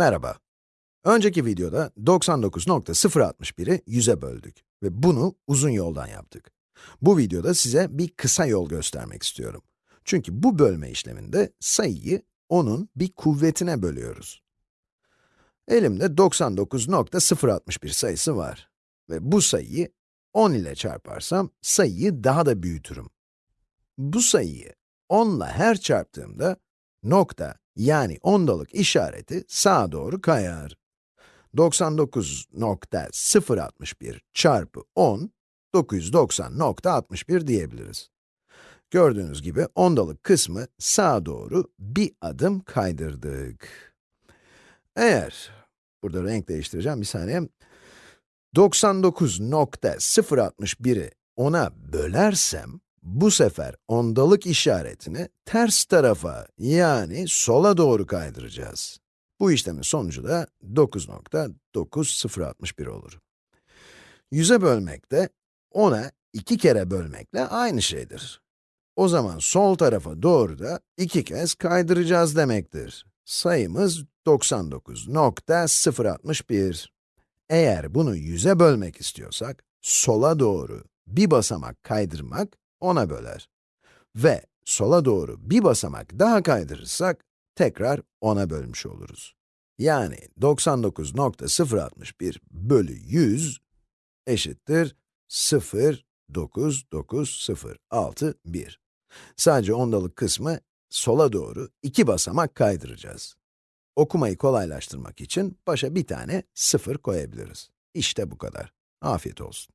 Merhaba. Önceki videoda 99.061'i 100'e böldük ve bunu uzun yoldan yaptık. Bu videoda size bir kısa yol göstermek istiyorum. Çünkü bu bölme işleminde sayıyı onun bir kuvvetine bölüyoruz. Elimde 99.061 sayısı var ve bu sayıyı 10 ile çarparsam sayıyı daha da büyütürüm. Bu sayıyı 10 ile her çarptığımda nokta yani ondalık işareti sağa doğru kayar. 99.061 çarpı 10, 990.61 diyebiliriz. Gördüğünüz gibi ondalık kısmı sağa doğru bir adım kaydırdık. Eğer, burada renk değiştireceğim bir saniye, 99.061'i 10'a bölersem, bu sefer ondalık işaretini ters tarafa, yani sola doğru kaydıracağız. Bu işlemin sonucu da 9.9061 olur. 100'e bölmek de 10'a 2 kere bölmekle aynı şeydir. O zaman sol tarafa doğru da 2 kez kaydıracağız demektir. Sayımız 99.061. Eğer bunu 100'e bölmek istiyorsak, sola doğru bir basamak kaydırmak 10'a böler. Ve sola doğru bir basamak daha kaydırırsak, tekrar 10'a bölmüş oluruz. Yani 99.061 bölü 100 eşittir 0,99061. Sadece ondalık kısmı sola doğru iki basamak kaydıracağız. Okumayı kolaylaştırmak için başa bir tane sıfır koyabiliriz. İşte bu kadar. Afiyet olsun.